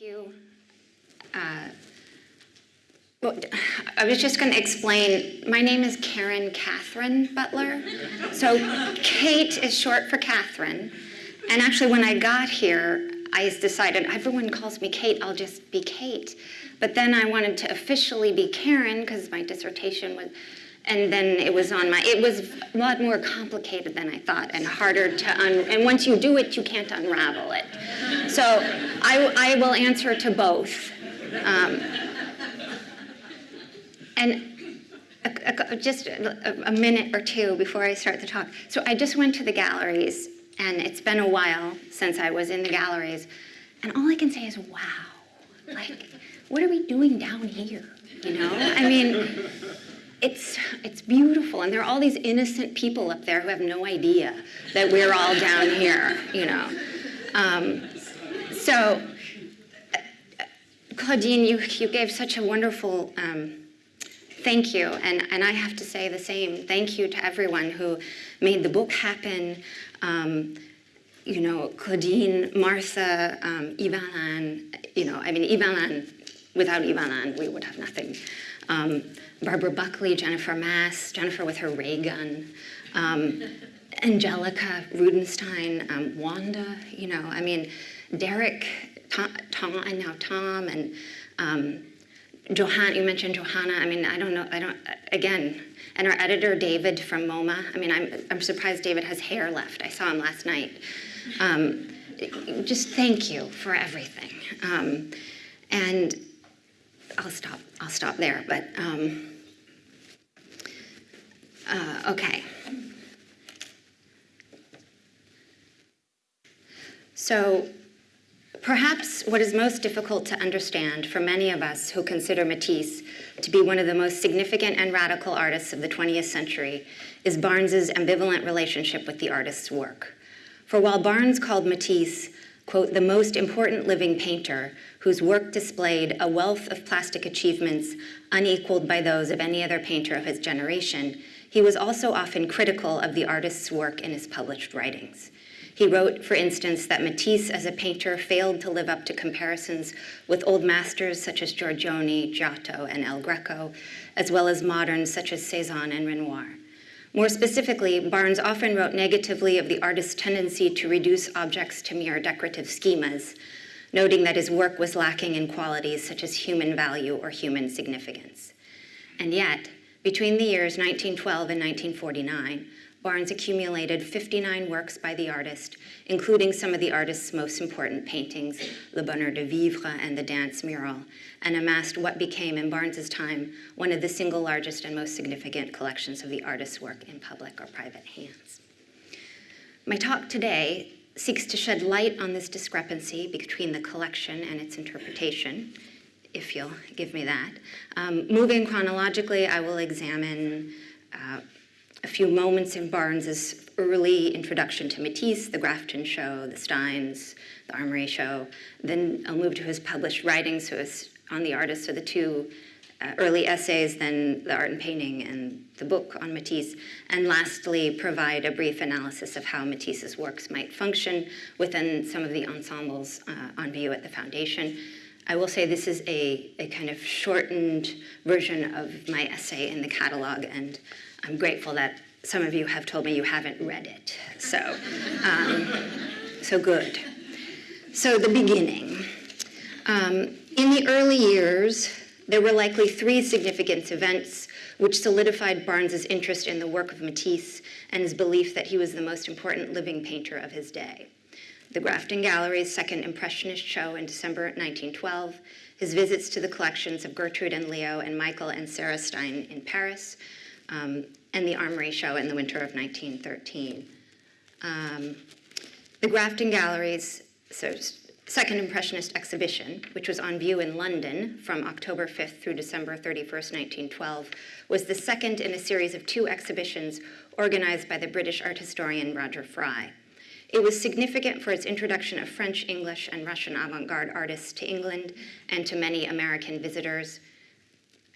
You. Uh, well, I was just going to explain. My name is Karen Catherine Butler. So Kate is short for Catherine. And actually, when I got here, I decided everyone calls me Kate, I'll just be Kate. But then I wanted to officially be Karen because my dissertation was, and then it was on my, it was a lot more complicated than I thought and harder to, un, and once you do it, you can't unravel it. So I, I will answer to both. Um, and a, a, just a, a minute or two before I start the talk. So I just went to the galleries and it's been a while since I was in the galleries, and all I can say is, wow. Like, what are we doing down here? You know? I mean, it's, it's beautiful, and there are all these innocent people up there who have no idea that we're all down here, you know? Um, so, Claudine, you, you gave such a wonderful um, thank you, and, and I have to say the same. Thank you to everyone who made the book happen, um, you know, Claudine, Martha, um, Ivan, you know, I mean, Ivan, without Ivan, we would have nothing. Um, Barbara Buckley, Jennifer Mass, Jennifer with her ray gun, um, Angelica Rudenstine, um, Wanda, you know, I mean, Derek, Tom, and now Tom, and um, Johanna, you mentioned Johanna, I mean, I don't know, I don't, again, and our editor, David from MoMA. I mean, I'm, I'm surprised David has hair left. I saw him last night. Um, just thank you for everything. Um, and I'll stop, I'll stop there, but um, uh, okay. So Perhaps what is most difficult to understand for many of us who consider Matisse to be one of the most significant and radical artists of the 20th century is Barnes's ambivalent relationship with the artist's work. For while Barnes called Matisse, quote, the most important living painter whose work displayed a wealth of plastic achievements unequaled by those of any other painter of his generation, he was also often critical of the artist's work in his published writings. He wrote, for instance, that Matisse as a painter failed to live up to comparisons with old masters such as Giorgione, Giotto, and El Greco, as well as moderns such as Cezanne and Renoir. More specifically, Barnes often wrote negatively of the artist's tendency to reduce objects to mere decorative schemas, noting that his work was lacking in qualities such as human value or human significance. And yet, between the years 1912 and 1949, Barnes accumulated 59 works by the artist, including some of the artist's most important paintings, Le Bonheur de Vivre and the Dance Mural, and amassed what became, in Barnes's time, one of the single largest and most significant collections of the artist's work in public or private hands. My talk today seeks to shed light on this discrepancy between the collection and its interpretation, if you'll give me that. Um, moving chronologically, I will examine uh, a few moments in Barnes's early introduction to Matisse, the Grafton Show, the Steins, the Armory Show. Then I'll move to his published writings, so on the artist, so the two uh, early essays, then the art and painting, and the book on Matisse. And lastly, provide a brief analysis of how Matisse's works might function within some of the ensembles uh, on view at the Foundation. I will say this is a, a kind of shortened version of my essay in the catalog, and I'm grateful that some of you have told me you haven't read it. So, um, so good. So the beginning. Um, in the early years, there were likely three significant events which solidified Barnes's interest in the work of Matisse and his belief that he was the most important living painter of his day. The Grafton Gallery's second Impressionist show in December 1912, his visits to the collections of Gertrude and Leo and Michael and Sarah Stein in Paris, um, and the Armory Show in the winter of 1913. Um, the Grafton Gallery's so second Impressionist exhibition, which was on view in London from October 5th through December 31st, 1912, was the second in a series of two exhibitions organized by the British art historian Roger Fry. It was significant for its introduction of French, English, and Russian avant-garde artists to England and to many American visitors.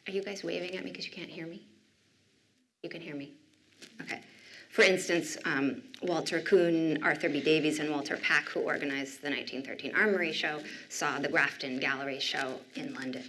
Are you guys waving at me because you can't hear me? You can hear me? Okay. For instance, um, Walter Kuhn, Arthur B. Davies, and Walter Pach, who organized the 1913 Armory Show, saw the Grafton Gallery Show in London.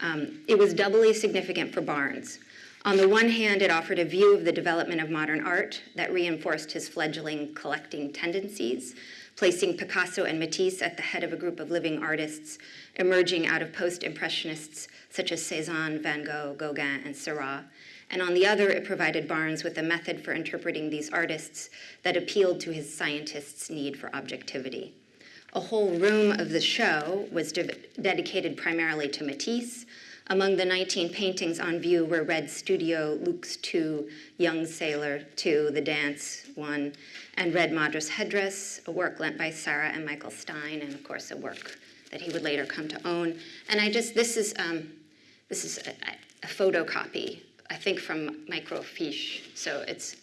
Um, it was doubly significant for Barnes. On the one hand, it offered a view of the development of modern art that reinforced his fledgling collecting tendencies, placing Picasso and Matisse at the head of a group of living artists emerging out of post-impressionists such as Cezanne, Van Gogh, Gauguin, and Seurat. And on the other, it provided Barnes with a method for interpreting these artists that appealed to his scientist's need for objectivity. A whole room of the show was de dedicated primarily to Matisse, among the 19 paintings on view were Red Studio, Luxe 2, Young Sailor 2, The Dance 1, and Red Madras Headdress, a work lent by Sarah and Michael Stein, and of course a work that he would later come to own. And I just, this is, um, this is a, a photocopy, I think from microfiche, so it's,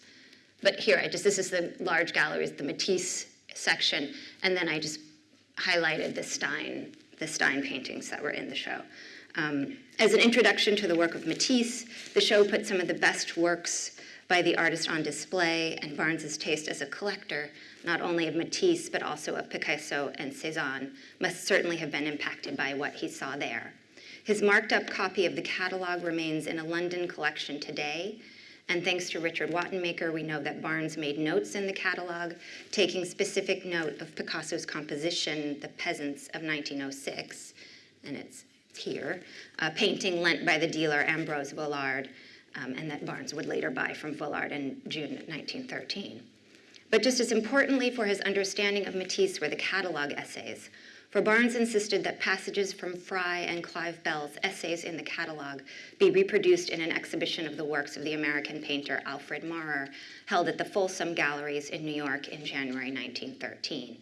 but here, I just, this is the large galleries, the Matisse section, and then I just highlighted the Stein, the Stein paintings that were in the show. Um, as an introduction to the work of Matisse, the show put some of the best works by the artist on display, and Barnes's taste as a collector, not only of Matisse, but also of Picasso and Cezanne, must certainly have been impacted by what he saw there. His marked up copy of the catalog remains in a London collection today, and thanks to Richard Wattenmaker, we know that Barnes made notes in the catalog, taking specific note of Picasso's composition, The Peasants of 1906, and it's here, a painting lent by the dealer Ambroise Vollard, um, and that Barnes would later buy from Vollard in June 1913. But just as importantly for his understanding of Matisse were the catalog essays, for Barnes insisted that passages from Fry and Clive Bell's essays in the catalog be reproduced in an exhibition of the works of the American painter Alfred Maurer, held at the Folsom Galleries in New York in January 1913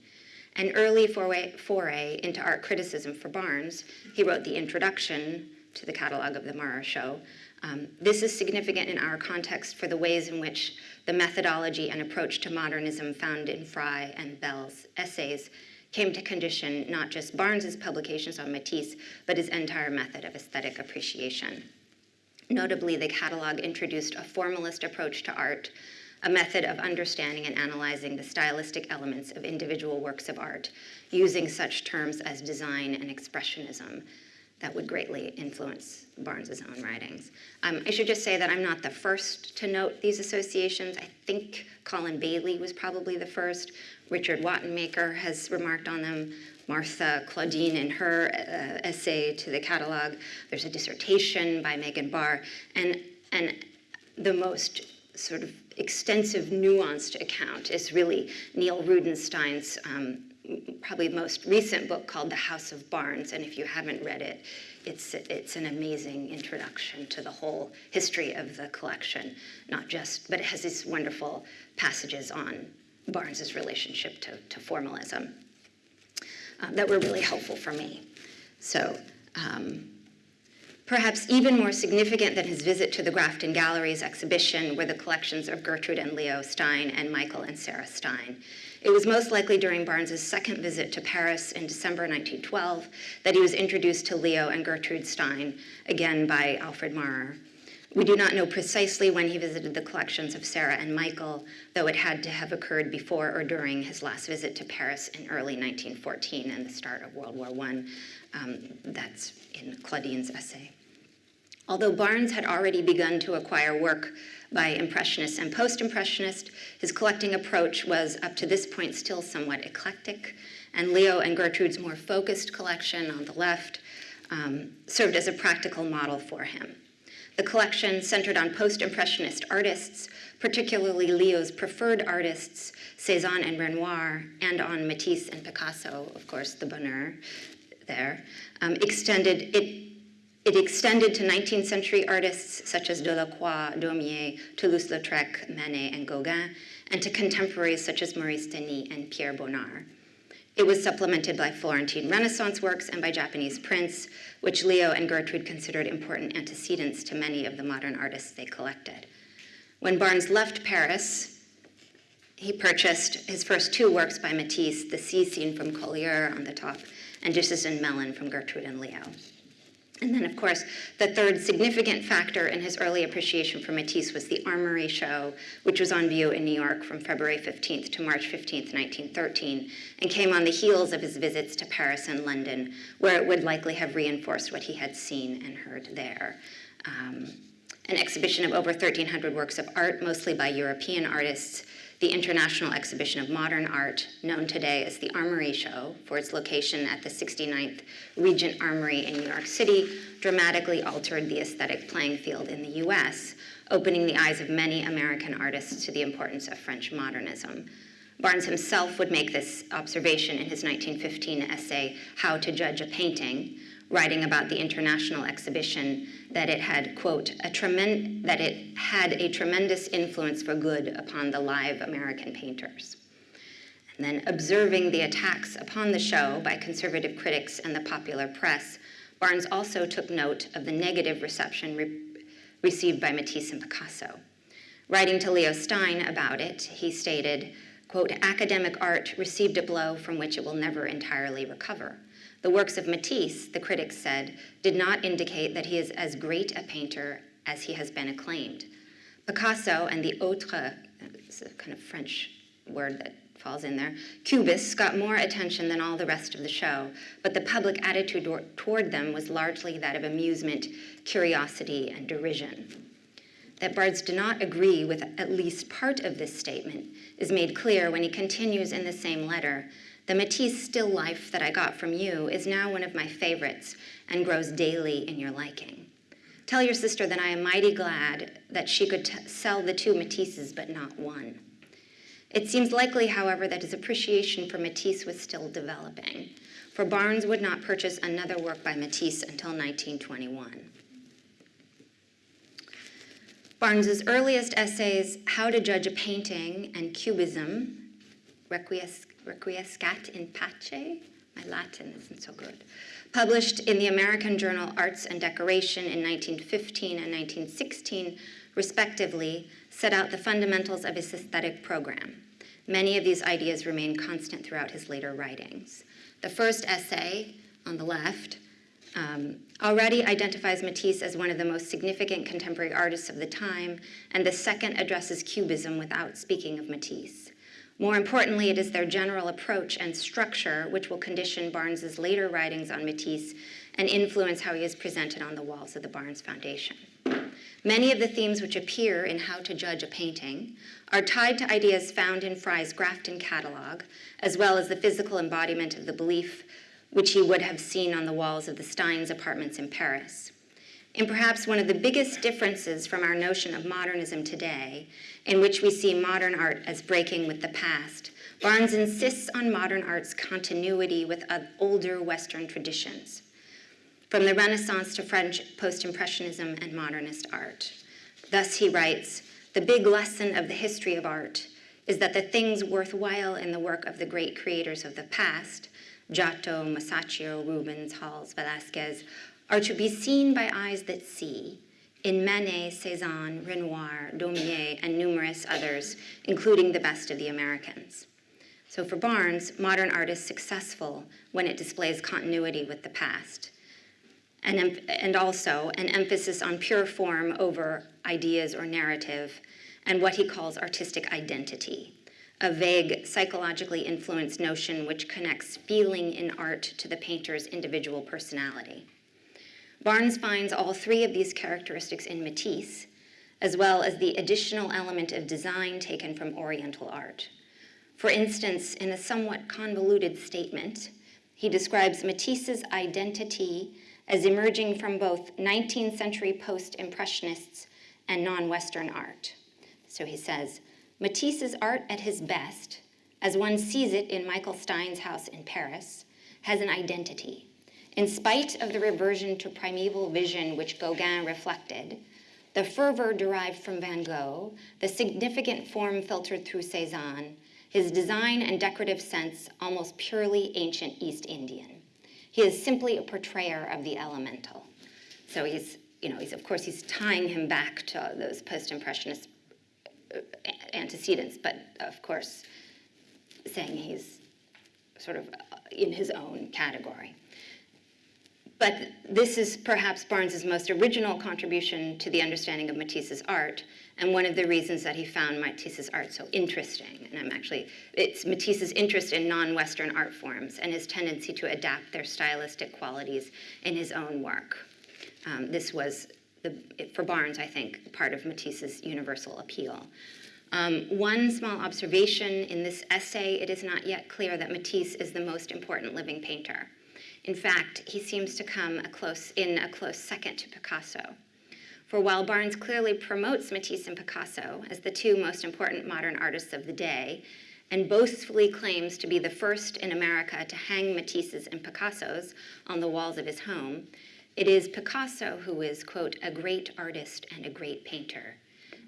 an early foray, foray into art criticism for Barnes. He wrote the introduction to the catalog of the Maurer Show. Um, this is significant in our context for the ways in which the methodology and approach to modernism found in Fry and Bell's essays came to condition not just Barnes's publications on Matisse, but his entire method of aesthetic appreciation. Notably, the catalog introduced a formalist approach to art a method of understanding and analyzing the stylistic elements of individual works of art, using such terms as design and expressionism that would greatly influence Barnes's own writings. Um, I should just say that I'm not the first to note these associations. I think Colin Bailey was probably the first. Richard Wattenmaker has remarked on them. Martha Claudine in her uh, essay to the catalog. There's a dissertation by Megan Barr. And, and the most sort of extensive, nuanced account is really Neil Rudenstine's um, probably most recent book called The House of Barnes. And if you haven't read it, it's, it's an amazing introduction to the whole history of the collection, not just, but it has these wonderful passages on Barnes's relationship to, to formalism um, that were really helpful for me. So um, Perhaps even more significant than his visit to the Grafton Galleries exhibition were the collections of Gertrude and Leo Stein and Michael and Sarah Stein. It was most likely during Barnes's second visit to Paris in December 1912 that he was introduced to Leo and Gertrude Stein, again by Alfred Maurer. We do not know precisely when he visited the collections of Sarah and Michael, though it had to have occurred before or during his last visit to Paris in early 1914 and the start of World War I. Um, that's in Claudine's essay. Although Barnes had already begun to acquire work by Impressionists and Post-Impressionists, his collecting approach was up to this point still somewhat eclectic, and Leo and Gertrude's more focused collection on the left um, served as a practical model for him. The collection centered on post-impressionist artists, particularly Leo's preferred artists, Cezanne and Renoir, and on Matisse and Picasso, of course, the bonheur there, um, extended, it it extended to 19th century artists such as Delacroix, Daumier, Toulouse-Lautrec, Manet, and Gauguin, and to contemporaries such as Maurice Denis and Pierre Bonnard. It was supplemented by Florentine Renaissance works and by Japanese prints, which Leo and Gertrude considered important antecedents to many of the modern artists they collected. When Barnes left Paris, he purchased his first two works by Matisse, the sea scene from Collioure on the top, and Dishes and Melon from Gertrude and Leo. And then, of course, the third significant factor in his early appreciation for Matisse was the Armory Show, which was on view in New York from February 15th to March 15th, 1913, and came on the heels of his visits to Paris and London, where it would likely have reinforced what he had seen and heard there. Um, an exhibition of over 1,300 works of art, mostly by European artists, the International Exhibition of Modern Art, known today as the Armory Show for its location at the 69th Regiment Armory in New York City, dramatically altered the aesthetic playing field in the US, opening the eyes of many American artists to the importance of French modernism. Barnes himself would make this observation in his 1915 essay, How to Judge a Painting, writing about the international exhibition that it had, quote, a that it had a tremendous influence for good upon the live American painters. And then observing the attacks upon the show by conservative critics and the popular press, Barnes also took note of the negative reception re- received by Matisse and Picasso. Writing to Leo Stein about it, he stated, quote, academic art received a blow from which it will never entirely recover. The works of Matisse, the critics said, did not indicate that he is as great a painter as he has been acclaimed. Picasso and the autre, it's a kind of French word that falls in there, Cubists got more attention than all the rest of the show, but the public attitude toward them was largely that of amusement, curiosity, and derision. That Barnes did not agree with at least part of this statement is made clear when he continues in the same letter the Matisse still life that I got from you is now one of my favorites and grows daily in your liking. Tell your sister that I am mighty glad that she could sell the two Matisses but not one. It seems likely, however, that his appreciation for Matisse was still developing, for Barnes would not purchase another work by Matisse until 1921. Barnes's earliest essays, How to Judge a Painting and Cubism, Requiescat Requiescat in Pace, my Latin isn't so good, published in the American journal Arts and Decoration in 1915 and 1916, respectively, set out the fundamentals of his aesthetic program. Many of these ideas remain constant throughout his later writings. The first essay, on the left, um, already identifies Matisse as one of the most significant contemporary artists of the time, and the second addresses Cubism without speaking of Matisse. More importantly, it is their general approach and structure which will condition Barnes's later writings on Matisse and influence how he is presented on the walls of the Barnes Foundation. Many of the themes which appear in How to Judge a Painting are tied to ideas found in Fry's Grafton catalog, as well as the physical embodiment of the belief which he would have seen on the walls of the Steins apartments in Paris. In perhaps one of the biggest differences from our notion of modernism today in which we see modern art as breaking with the past, Barnes insists on modern art's continuity with older Western traditions, from the Renaissance to French post-impressionism and modernist art. Thus, he writes, the big lesson of the history of art is that the things worthwhile in the work of the great creators of the past, Giotto, Masaccio, Rubens, Hals, Velasquez, are to be seen by eyes that see, in Manet, Cezanne, Renoir, Daumier, and numerous others, including the best of the Americans. So for Barnes, modern art is successful when it displays continuity with the past, and, and also an emphasis on pure form over ideas or narrative, and what he calls artistic identity, a vague, psychologically influenced notion which connects feeling in art to the painter's individual personality. Barnes finds all three of these characteristics in Matisse, as well as the additional element of design taken from Oriental art. For instance, in a somewhat convoluted statement, he describes Matisse's identity as emerging from both 19th century post-impressionists and non-Western art. So he says, Matisse's art at his best, as one sees it in Michael Stein's house in Paris, has an identity, in spite of the reversion to primeval vision which Gauguin reflected, the fervor derived from Van Gogh, the significant form filtered through Cezanne, his design and decorative sense almost purely ancient East Indian. He is simply a portrayer of the elemental. So he's, you know, he's, of course, he's tying him back to those post-impressionist uh, antecedents, but of course, saying he's sort of in his own category. But this is perhaps Barnes's most original contribution to the understanding of Matisse's art, and one of the reasons that he found Matisse's art so interesting. And I'm actually, it's Matisse's interest in non-Western art forms and his tendency to adapt their stylistic qualities in his own work. Um, this was, the, for Barnes, I think, part of Matisse's universal appeal. Um, one small observation in this essay, it is not yet clear that Matisse is the most important living painter. In fact, he seems to come a close, in a close second to Picasso. For while Barnes clearly promotes Matisse and Picasso as the two most important modern artists of the day, and boastfully claims to be the first in America to hang Matisse's and Picasso's on the walls of his home, it is Picasso who is, quote, a great artist and a great painter,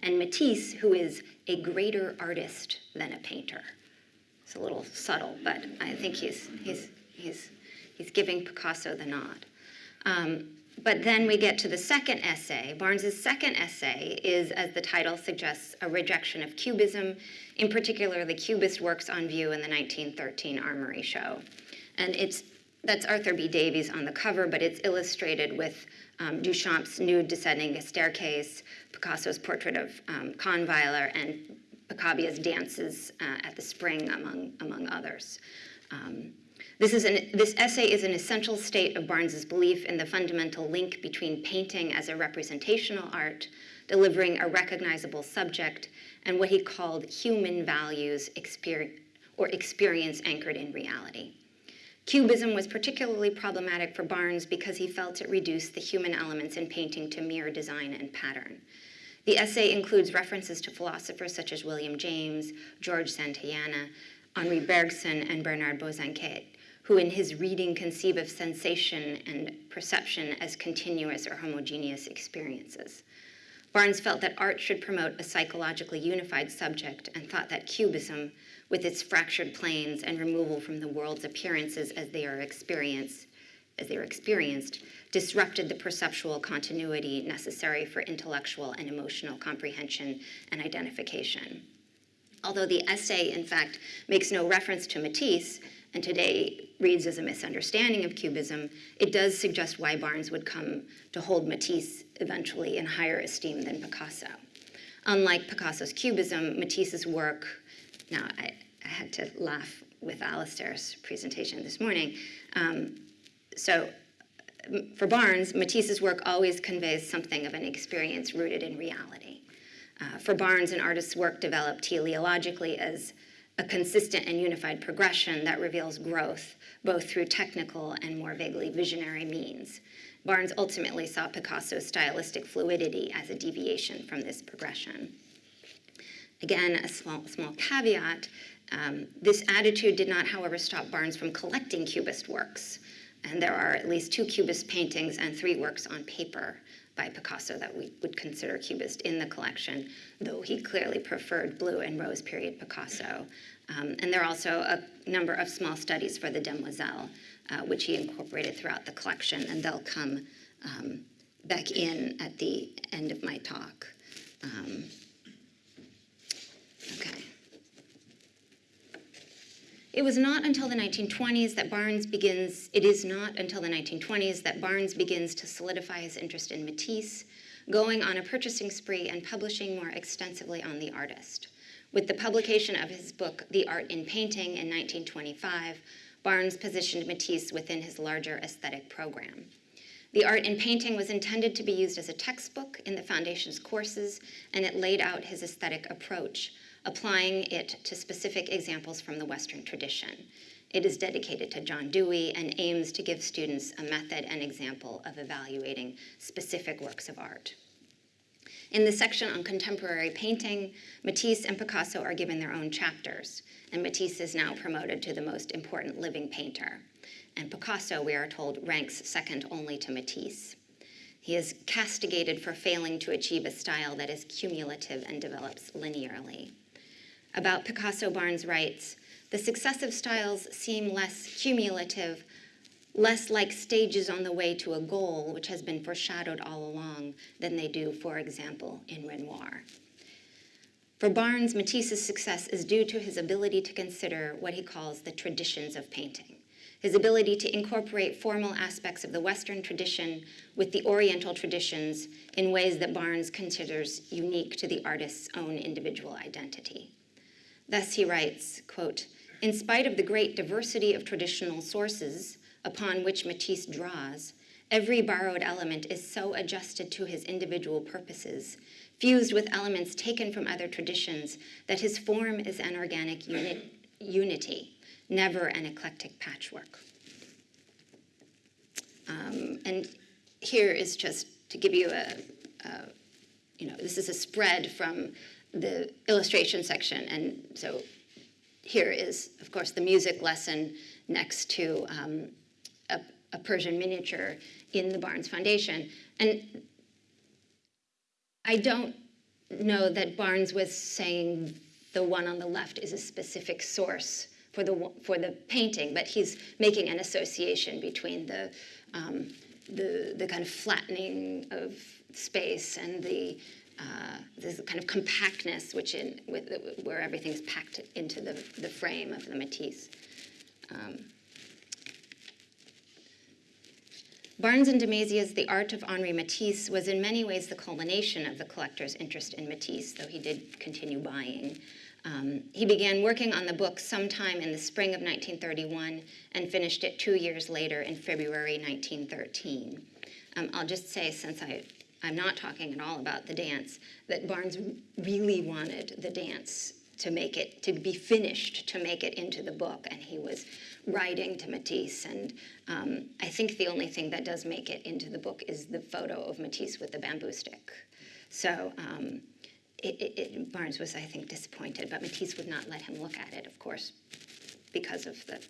and Matisse who is a greater artist than a painter. It's a little subtle, but I think he's, he's, he's He's giving Picasso the nod. Um, but then we get to the second essay. Barnes's second essay is, as the title suggests, a rejection of Cubism, in particular the Cubist works on view in the 1913 Armory Show. And it's that's Arthur B. Davies on the cover, but it's illustrated with um, Duchamp's nude descending a staircase, Picasso's portrait of um, Kahnweiler, and Picabia's dances uh, at the spring, among, among others. Um, this, is an, this essay is an essential state of Barnes's belief in the fundamental link between painting as a representational art, delivering a recognizable subject, and what he called human values or experience anchored in reality. Cubism was particularly problematic for Barnes because he felt it reduced the human elements in painting to mere design and pattern. The essay includes references to philosophers such as William James, George Santayana, Henri Bergson, and Bernard Bosanquet, who in his reading conceive of sensation and perception as continuous or homogeneous experiences. Barnes felt that art should promote a psychologically unified subject and thought that cubism, with its fractured planes and removal from the world's appearances as they are experienced, as they are experienced, disrupted the perceptual continuity necessary for intellectual and emotional comprehension and identification. Although the essay, in fact, makes no reference to Matisse, and today reads as a misunderstanding of Cubism, it does suggest why Barnes would come to hold Matisse eventually in higher esteem than Picasso. Unlike Picasso's Cubism, Matisse's work, now I, I had to laugh with Alistair's presentation this morning. Um, so for Barnes, Matisse's work always conveys something of an experience rooted in reality. Uh, for Barnes, an artist's work developed teleologically as a consistent and unified progression that reveals growth, both through technical and more vaguely visionary means. Barnes ultimately saw Picasso's stylistic fluidity as a deviation from this progression. Again, a small, small caveat, um, this attitude did not, however, stop Barnes from collecting Cubist works. And there are at least two Cubist paintings and three works on paper by Picasso that we would consider Cubist in the collection, though he clearly preferred blue and rose period Picasso. Um, and there are also a number of small studies for the Demoiselle, uh, which he incorporated throughout the collection, and they'll come um, back in at the end of my talk. Um, It was not until the 1920s that Barnes begins, it is not until the 1920s that Barnes begins to solidify his interest in Matisse, going on a purchasing spree and publishing more extensively on the artist. With the publication of his book, The Art in Painting in 1925, Barnes positioned Matisse within his larger aesthetic program. The Art in Painting was intended to be used as a textbook in the Foundation's courses, and it laid out his aesthetic approach, applying it to specific examples from the Western tradition. It is dedicated to John Dewey and aims to give students a method and example of evaluating specific works of art. In the section on contemporary painting, Matisse and Picasso are given their own chapters, and Matisse is now promoted to the most important living painter. And Picasso, we are told, ranks second only to Matisse. He is castigated for failing to achieve a style that is cumulative and develops linearly. About Picasso, Barnes writes, the successive styles seem less cumulative, less like stages on the way to a goal, which has been foreshadowed all along, than they do, for example, in Renoir. For Barnes, Matisse's success is due to his ability to consider what he calls the traditions of painting. his ability to incorporate formal aspects of the Western tradition with the Oriental traditions in ways that Barnes considers unique to the artist's own individual identity. Thus he writes, quote, in spite of the great diversity of traditional sources upon which Matisse draws, every borrowed element is so adjusted to his individual purposes, fused with elements taken from other traditions, that his form is an organic uni unity, never an eclectic patchwork. Um, and here is just to give you a, a, you know, this is a spread from the illustration section. And so here is, of course, the music lesson next to um, a, a Persian miniature in the Barnes Foundation. And I don't know that Barnes was saying the one on the left is a specific source for the, for the painting, but he's making an association between the, um, the, the kind of flattening of space and the, uh, this kind of compactness which in, with, where everything's packed into the, the frame of the Matisse. Um, Barnes and de Mazia's The Art of Henri Matisse was in many ways the culmination of the collector's interest in Matisse, though he did continue buying. Um, he began working on the book sometime in the spring of 1931 and finished it two years later in February 1913. Um, I'll just say, since I, I'm not talking at all about the dance, that Barnes really wanted the dance to make it, to be finished, to make it into the book, and he was writing to Matisse. And um, I think the only thing that does make it into the book is the photo of Matisse with the bamboo stick. So um, it, it, it, Barnes was, I think, disappointed, but Matisse would not let him look at it, of course, because of the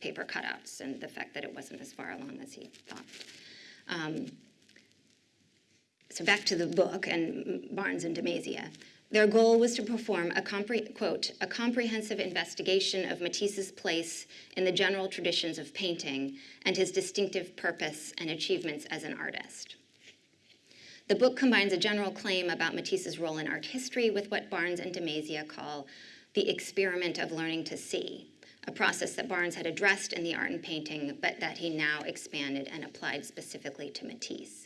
paper cutouts and the fact that it wasn't as far along as he thought. Um, so back to the book and Barnes and de Mazia. Their goal was to perform a, quote, a comprehensive investigation of Matisse's place in the general traditions of painting and his distinctive purpose and achievements as an artist. The book combines a general claim about Matisse's role in art history with what Barnes and de Mazia call the experiment of learning to see, a process that Barnes had addressed in the art and painting, but that he now expanded and applied specifically to Matisse.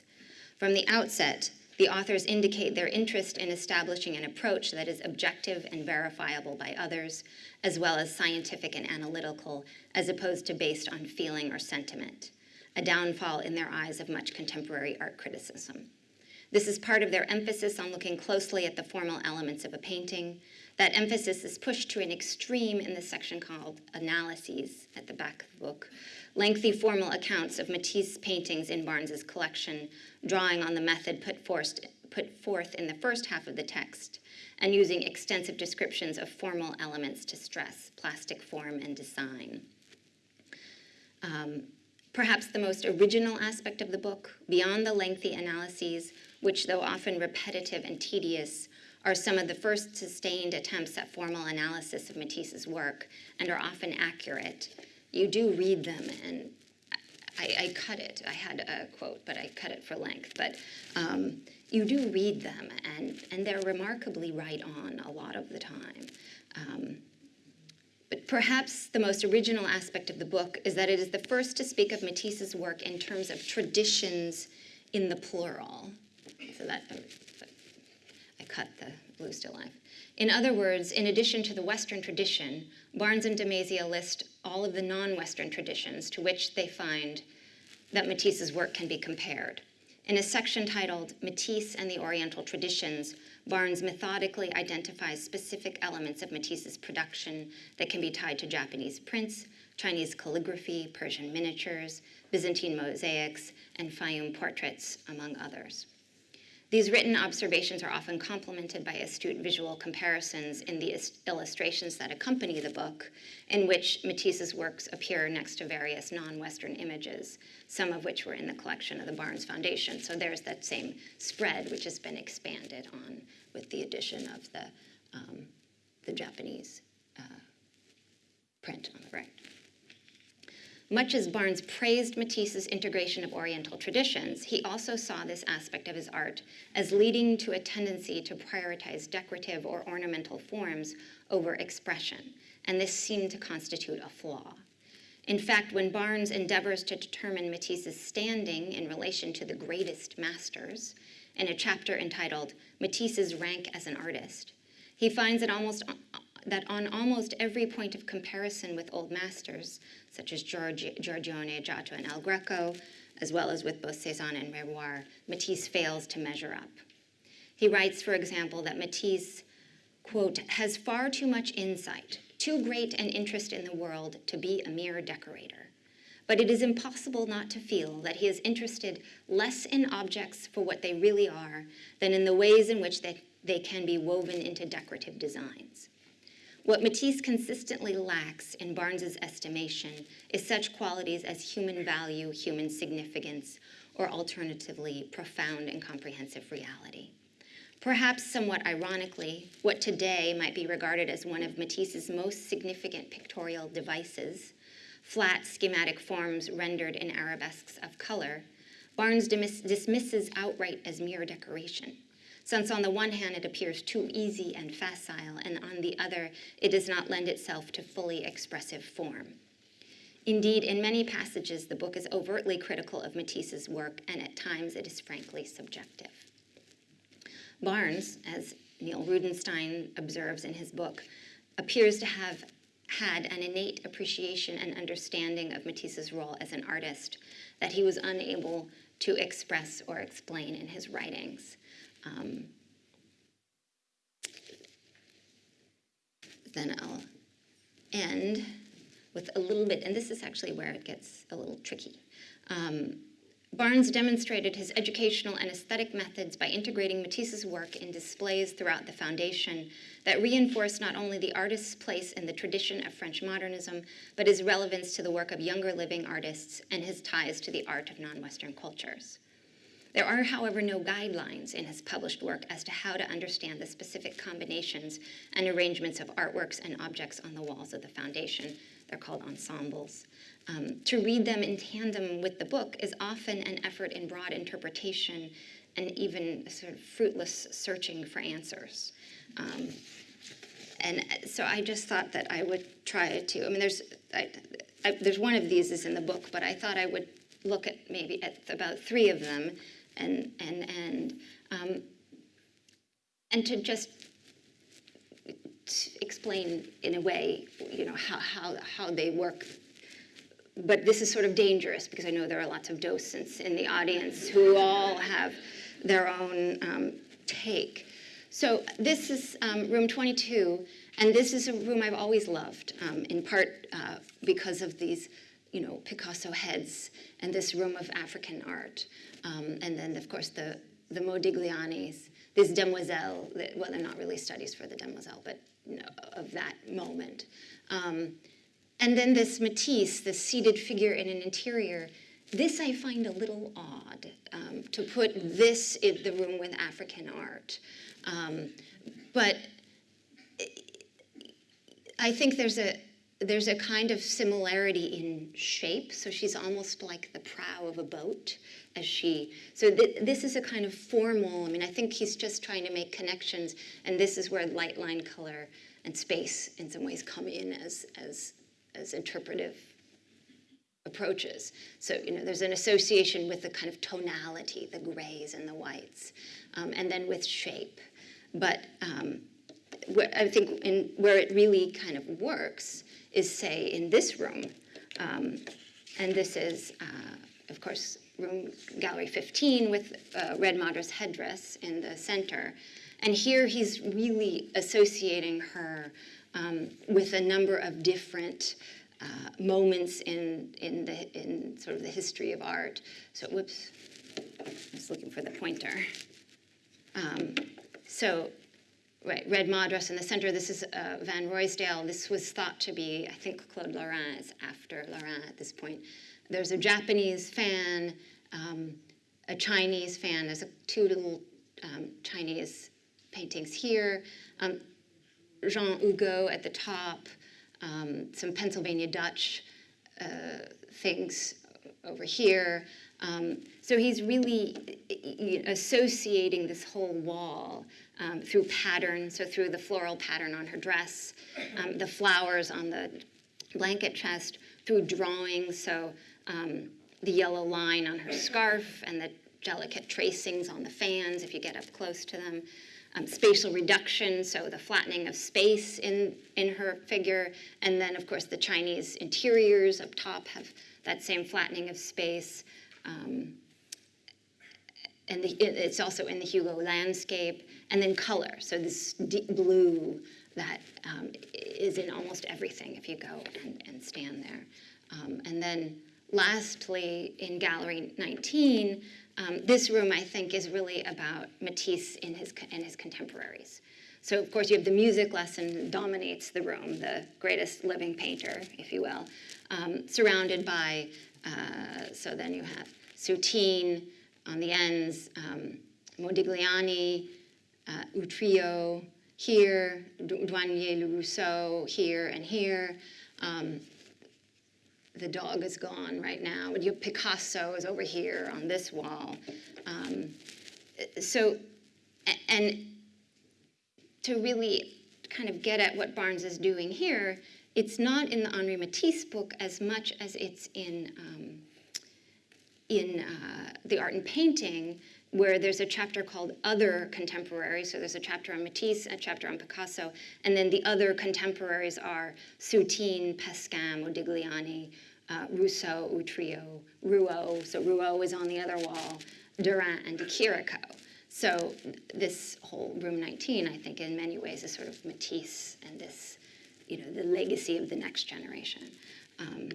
From the outset, the authors indicate their interest in establishing an approach that is objective and verifiable by others, as well as scientific and analytical, as opposed to based on feeling or sentiment, a downfall in their eyes of much contemporary art criticism. This is part of their emphasis on looking closely at the formal elements of a painting. That emphasis is pushed to an extreme in the section called Analyses at the back of the book, lengthy formal accounts of Matisse paintings in Barnes's collection, drawing on the method put, forced, put forth in the first half of the text, and using extensive descriptions of formal elements to stress plastic form and design. Um, perhaps the most original aspect of the book, beyond the lengthy analyses, which though often repetitive and tedious, are some of the first sustained attempts at formal analysis of Matisse's work and are often accurate, you do read them and I, I, cut it. I had a quote, but I cut it for length. But um, you do read them, and, and they're remarkably right on a lot of the time. Um, but perhaps the most original aspect of the book is that it is the first to speak of Matisse's work in terms of traditions in the plural. So that, cut the blue still life. In other words, in addition to the Western tradition, Barnes and de Mazia list all of the non-Western traditions to which they find that Matisse's work can be compared. In a section titled Matisse and the Oriental Traditions, Barnes methodically identifies specific elements of Matisse's production that can be tied to Japanese prints, Chinese calligraphy, Persian miniatures, Byzantine mosaics, and Fayum portraits, among others. These written observations are often complemented by astute visual comparisons in the illustrations that accompany the book, in which Matisse's works appear next to various non-Western images, some of which were in the collection of the Barnes Foundation. So there's that same spread, which has been expanded on with the addition of the, um, the Japanese uh, print on the right. Much as Barnes praised Matisse's integration of Oriental traditions, he also saw this aspect of his art as leading to a tendency to prioritize decorative or ornamental forms over expression, and this seemed to constitute a flaw. In fact, when Barnes endeavors to determine Matisse's standing in relation to the greatest masters, in a chapter entitled Matisse's Rank as an Artist, he finds it almost, that on almost every point of comparison with old masters, such as Giorgione, Giotto, and El Greco, as well as with both Cezanne and Renoir, Matisse fails to measure up. He writes, for example, that Matisse, quote, has far too much insight, too great an interest in the world to be a mere decorator. But it is impossible not to feel that he is interested less in objects for what they really are than in the ways in which they, they can be woven into decorative designs. What Matisse consistently lacks in Barnes's estimation is such qualities as human value, human significance, or alternatively, profound and comprehensive reality. Perhaps somewhat ironically, what today might be regarded as one of Matisse's most significant pictorial devices, flat schematic forms rendered in arabesques of color, Barnes dismisses outright as mere decoration, since on the one hand it appears too easy and facile, and on the other it does not lend itself to fully expressive form. Indeed, in many passages, the book is overtly critical of Matisse's work, and at times it is frankly subjective. Barnes, as Neil Rudenstine observes in his book, appears to have had an innate appreciation and understanding of Matisse's role as an artist that he was unable to express or explain in his writings. Um, then I'll end with a little bit, and this is actually where it gets a little tricky. Um, Barnes demonstrated his educational and aesthetic methods by integrating Matisse's work in displays throughout the Foundation that reinforced not only the artist's place in the tradition of French modernism, but his relevance to the work of younger living artists and his ties to the art of non-Western cultures. There are, however, no guidelines in his published work as to how to understand the specific combinations and arrangements of artworks and objects on the walls of the Foundation. They're called ensembles. Um, to read them in tandem with the book is often an effort in broad interpretation and even sort of fruitless searching for answers. Um, and so I just thought that I would try to, I mean, there's, I, I, there's one of these is in the book, but I thought I would look at maybe at about three of them and, and, and, um, and to just explain in a way, you know, how, how, how they work but this is sort of dangerous because I know there are lots of docents in the audience who all have their own um, take. So this is um, room 22, and this is a room I've always loved, um, in part uh, because of these, you know, Picasso heads and this room of African art. Um, and then, of course, the, the Modiglianis, this demoiselle, well, they're not really studies for the demoiselle, but you know, of that moment. Um, and then this Matisse, this seated figure in an interior, this I find a little odd, um, to put this in the room with African art. Um, but I think there's a, there's a kind of similarity in shape. So she's almost like the prow of a boat as she, so th this is a kind of formal, I mean, I think he's just trying to make connections and this is where light line color and space in some ways come in as, as as interpretive approaches. So, you know, there's an association with the kind of tonality, the grays and the whites, um, and then with shape. But um, I think in, where it really kind of works is, say, in this room. Um, and this is, uh, of course, room gallery 15 with uh, Red Madras headdress in the center. And here he's really associating her um, with a number of different uh, moments in, in, the, in sort of the history of art. So, whoops, I was looking for the pointer. Um, so, right, Red Madras in the center, this is uh, Van Ruysdael. This was thought to be, I think Claude Lorrain is after Lorrain at this point. There's a Japanese fan, um, a Chinese fan. There's a, two little um, Chinese paintings here. Um, Jean Hugo at the top, um, some Pennsylvania Dutch uh, things over here. So he's really associating this whole wall um, through pattern, so through the floral pattern on her dress, um, the flowers on the blanket chest, through drawing. So um, the yellow line on her scarf and the delicate tracings on the fans if you get up close to them. Um, spatial reduction, so the flattening of space in, in her figure. And then, of course, the Chinese interiors up top have that same flattening of space. Um, and the, it- it's also in the Hugo landscape, and then color. So this deep blue that um, is in almost everything if you go and, and stand there. Um, and then lastly, in Gallery 19, um, this room I think is really about Matisse and his, in his contemporaries. So of course you have the music lesson dominates the room, the greatest living painter, if you will, um, surrounded by, uh, so then you have Soutine on the ends, um, Modigliani, uh, Utrillo here, Douanier Le Rousseau here and here. Um, the dog is gone right now. Picasso is over here on this wall. Um, so, and to really kind of get at what Barnes is doing here, it's not in the Henri Matisse book as much as it's in um, in uh, the art and painting, where there's a chapter called Other Contemporaries. So there's a chapter on Matisse, a chapter on Picasso, and then the other contemporaries are Soutine, Pascin, Modigliani, uh, Rousseau, Utrillo, Rouault. So Rouault is on the other wall, Derain, and de Chirico. So this whole room 19, I think, in many ways is sort of Matisse and this, you know, the legacy of the next generation. Um,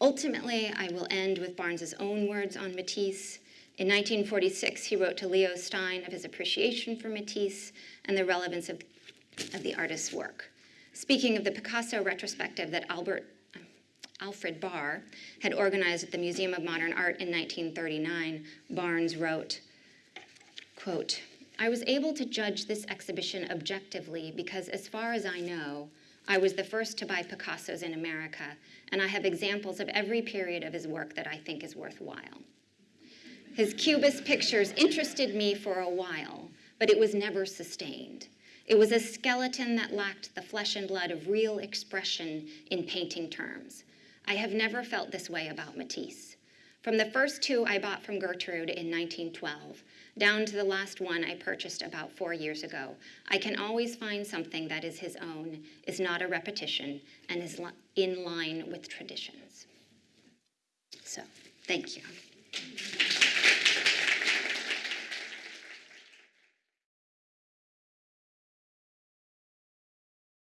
Ultimately, I will end with Barnes's own words on Matisse. In 1946, he wrote to Leo Stein of his appreciation for Matisse and the relevance of, of the artist's work. Speaking of the Picasso retrospective that Albert, Alfred Barr had organized at the Museum of Modern Art in 1939, Barnes wrote, quote, I was able to judge this exhibition objectively because, as far as I know, I was the first to buy Picassos in America, and I have examples of every period of his work that I think is worthwhile. His Cubist pictures interested me for a while, but it was never sustained. It was a skeleton that lacked the flesh and blood of real expression in painting terms. I have never felt this way about Matisse. From the first two I bought from Gertrude in 1912, down to the last one I purchased about four years ago, I can always find something that is his own, is not a repetition, and is in line with traditions. So, thank you.